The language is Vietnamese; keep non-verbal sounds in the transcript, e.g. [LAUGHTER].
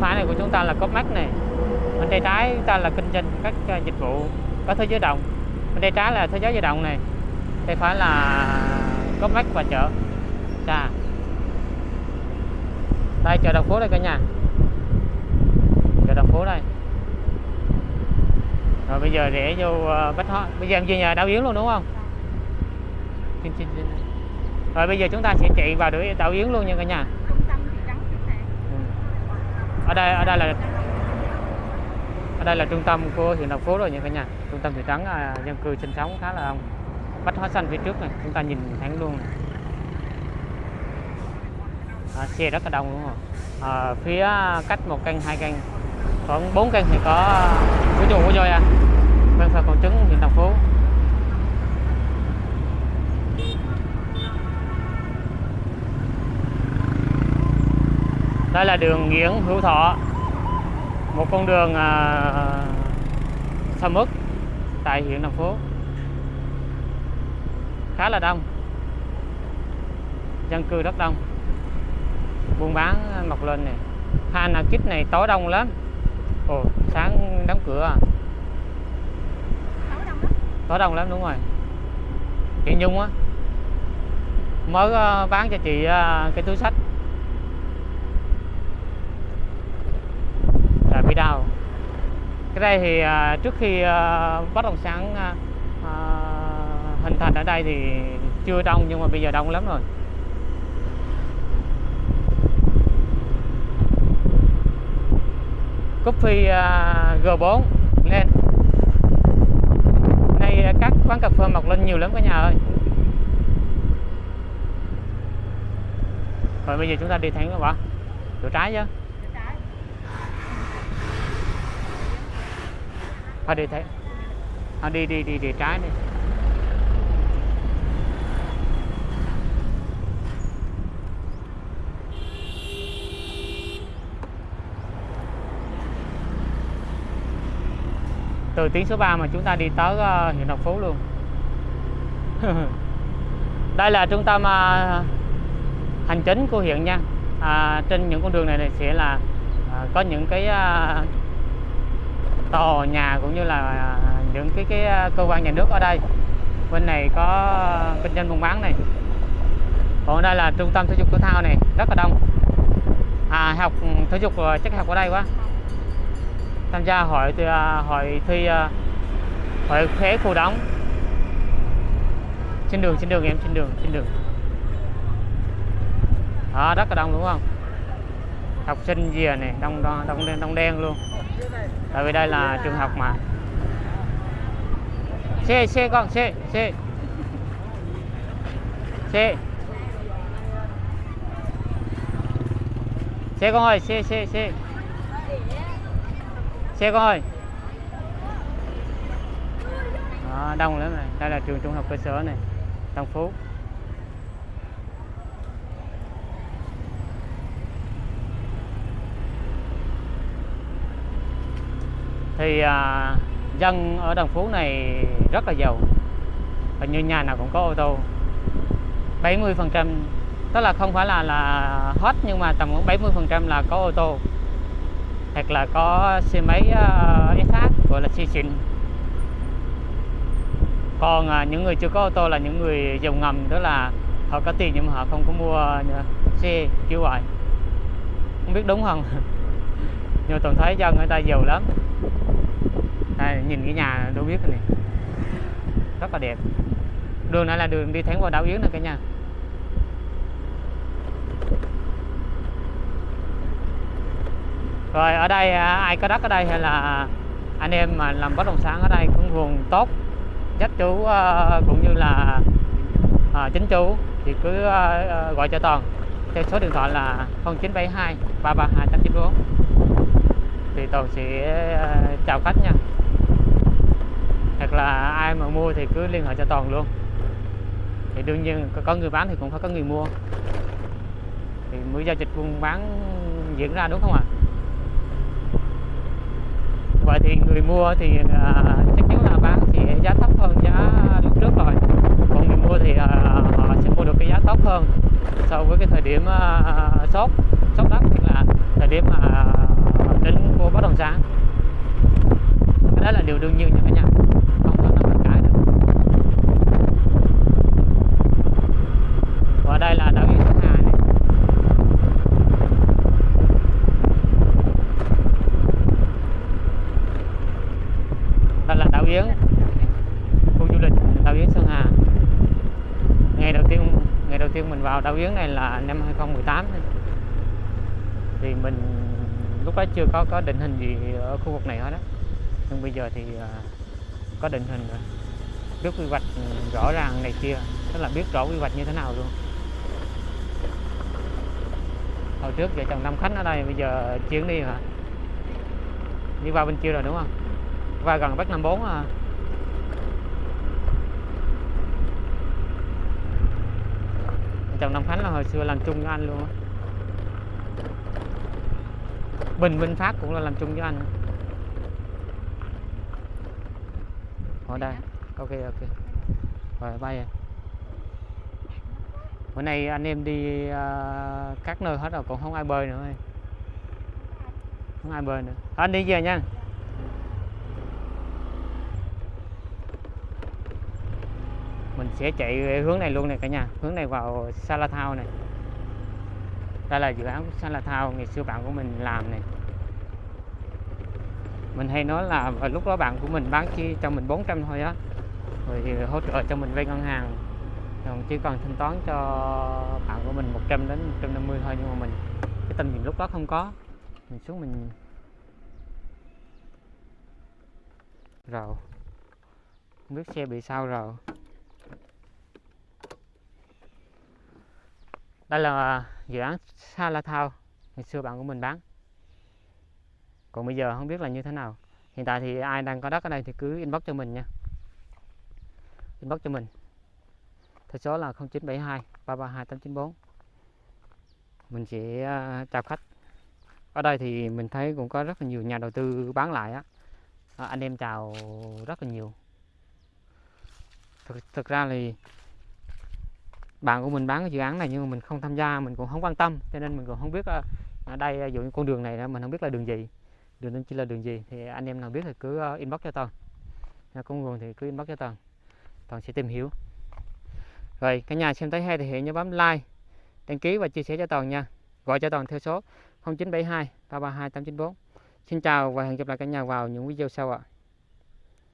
phải này của chúng ta là có mắt này. Bên tay trái chúng ta là kinh doanh các ờ, dịch vụ có thế giới động bên tay trái là thế giới di động này. Tay phải là có mắt và chợ. Chà. đây chợ đồng phố đây cả nhà. Chợ đồng phố đây. Rồi bây giờ rẽ vô ờ, bách hóa. Bây giờ em về nhà đảo yến luôn đúng không? Xin- xin- xin. rồi bây giờ chúng ta sẽ chạy vào đảo yến luôn nha cả nhà trung tâm thị trấn trước này Ừ ở đây ở đây là ở đây là trung tâm của huyện đồng phú rồi nha cả nhà. Trung tâm thị trấn à, dân cư sinh sống khá là đông. Bách hóa xanh phía trước này chúng ta nhìn thẳng luôn này. À, xe rất là đông luôn. Rồi à, phía cách một căn hai căn. Khoảng bốn căn thì có à, của chuồng của voi à. Bên phải còn trứng huyện đồng phú. Đây là đường Nguyễn Hữu Thọ. Một con đường à, sầm uất tại huyện thành phố khá là đông. Dân cư rất đông. Buôn bán mọc lên này Hana Kit này tối đông lắm. Ồ sáng đóng cửa à. Đông lắm tối đông lắm đúng rồi. Chị Nhung á mới à, bán cho chị à, cái túi sách là bị đau cái đây thì à, trước khi à, bất động sản à, à, hình thành ở đây thì chưa đông nhưng mà bây giờ đông lắm rồi. Coffee à, G4 lên. Nay các quán cà phê mọc lên nhiều lắm cả nhà ơi. Rồi bây giờ chúng ta đi thẳng các bạn chỗ trái chứ Bên trái thôi đi thế. Thôi đi đi đi đi trái đi. Từ tuyến số 3 mà chúng ta đi tới uh, huyện Đồng Phú luôn. [LAUGHS] Đây là trung tâm uh, hành chính của huyện nha. À, trên những con đường này, này sẽ là uh, có những cái uh, tòa nhà cũng như là à, những cái cái à, cơ quan nhà nước ở đây. Bên này có kinh doanh buôn bán này. Còn đây là trung tâm thể dục thể thao này rất là đông. À học ừ, thể dục à, chắc học ở đây quá. Tham gia hội thì, hội thi hội khế khu đóng. Trên đường trên đường em trên đường trên đường. Đó rất là đông đúng không? Học sinh gì à này đông đông đông đen đông đen luôn. Tại vì đây là trường học mà. Xe xe con xe xe. Xe. Xe con ơi xe xe xe. Xe con ơi. Đó, đông lắm này. Đây là trường trung học cơ sở này Tân Phú. Thì à, dân ở Đồng Phú này rất là giàu. Và như nhà nào cũng có ô tô. 70 phần trăm tức là không phải là là hết nhưng mà tầm khoảng 70 phần trăm là có ô tô. Hoặc là có xe máy à, uh, SH gọi là xe xịn. Còn à, những người chưa có ô tô là những người dùng ngầm tức là họ có tiền nhưng mà họ không có mua à, xe kiểu vậy. Không biết đúng không? [LAUGHS] Nhưng mà toàn thấy dân người ta giàu lắm đây, nhìn cái nhà đâu biết này. Rất là đẹp. Đường này là đường đi thẳng vào đảo Yến này cả nhà. Rồi ở đây à, ai có đất ở đây hay là anh em mà làm bất động sản ở đây cũng nguồn tốt chắc chú ờ, cũng như là à, chính chú thì cứ ờ, gọi cho toàn. Theo số điện thoại là 0972 332 894 thì toàn sẽ ờ, chào khách nha. Hoặc là ai mà mua thì cứ liên hệ cho toàn luôn. Thì đương nhiên có- người bán thì cũng phải có người mua. Thì mới giao dịch buôn bán diễn ra đúng không ạ? Vậy thì người mua thì à, chắc chắn là bán sẽ giá thấp hơn giá lúc trước rồi. Còn người mua thì à, họ sẽ mua được cái giá tốt hơn. So với cái thời điểm à, sốt sốt đất là thời điểm mà hoặc tính của bất động sản. Cái đó là điều đương nhiên như cả nhà. Không có làm cái được. Và đây là đảo yên đây là đảo Yến khu du lịch đảo Yến Sơn Hà. Ngày đầu tiên, ngày đầu tiên mình vào đảo Yến này là năm 2018 thì mình lúc đó chưa có có định hình gì ở khu vực này hết đó nhưng bây giờ thì à, có định hình rồi. Biết quy hoạch ừ, rõ ràng này kia. Tức là biết rõ quy hoạch như thế nào luôn. Hồi trước vợ chồng Nam Khánh ở đây, bây giờ chuyển đi hả? Đi qua bên kia rồi đúng không? Qua gần Bắc năm bốn à. Chồng Nam Khánh là hồi xưa làm chung với anh luôn á. Bình Minh Phát cũng là làm chung với anh. Ở đây. Ok ok. Rồi bay em. Bữa nay anh em đi uh, các nơi hết rồi còn không ai bơi nữa ơi. không ai bơi nữa. Anh đi về nha. Mình sẽ chạy hướng này luôn này cả nhà. Hướng này vào Salathao này đây là dự án sân là thao ngày xưa bạn của mình làm này. Mình hay nói là lúc đó bạn của mình bán chi cho mình 400 thôi á. Rồi thì hỗ trợ cho mình vay ngân hàng. Còn chỉ cần thanh toán cho bạn của mình 100 đến 150 thôi nhưng mà mình, cái tình nhìn lúc đó không có. Mình xuống mình rồi không biết xe bị sao rồi đây là dự án Sa Thao ngày xưa bạn của mình bán. Còn bây giờ không biết là như thế nào. Hiện tại thì ai đang có đất ở đây thì cứ inbox cho mình nha. Inbox cho mình. Theo số là 0972 332 894 mình sẽ à, chào khách. Ở đây thì mình thấy cũng có rất là nhiều nhà đầu tư bán lại á. À, anh em chào rất là nhiều. Thực, thực ra thì bạn của mình bán cái dự án này nhưng mà mình không tham gia, mình cũng không quan tâm, cho nên mình cũng không biết ờ, ở đây ờ, dụ như con đường này mình không biết là đường gì. Đường nên chỉ là đường gì thì anh em nào biết thì cứ ờ, inbox cho toàn con nguồn thì cứ inbox cho toàn toàn sẽ tìm hiểu. Rồi, cả nhà xem thấy hay thì hãy nhớ bấm like, đăng ký và chia sẻ cho toàn nha. Gọi cho toàn theo số 0972 332 894 xin chào và hẹn gặp lại cả nhà vào những video sau ạ.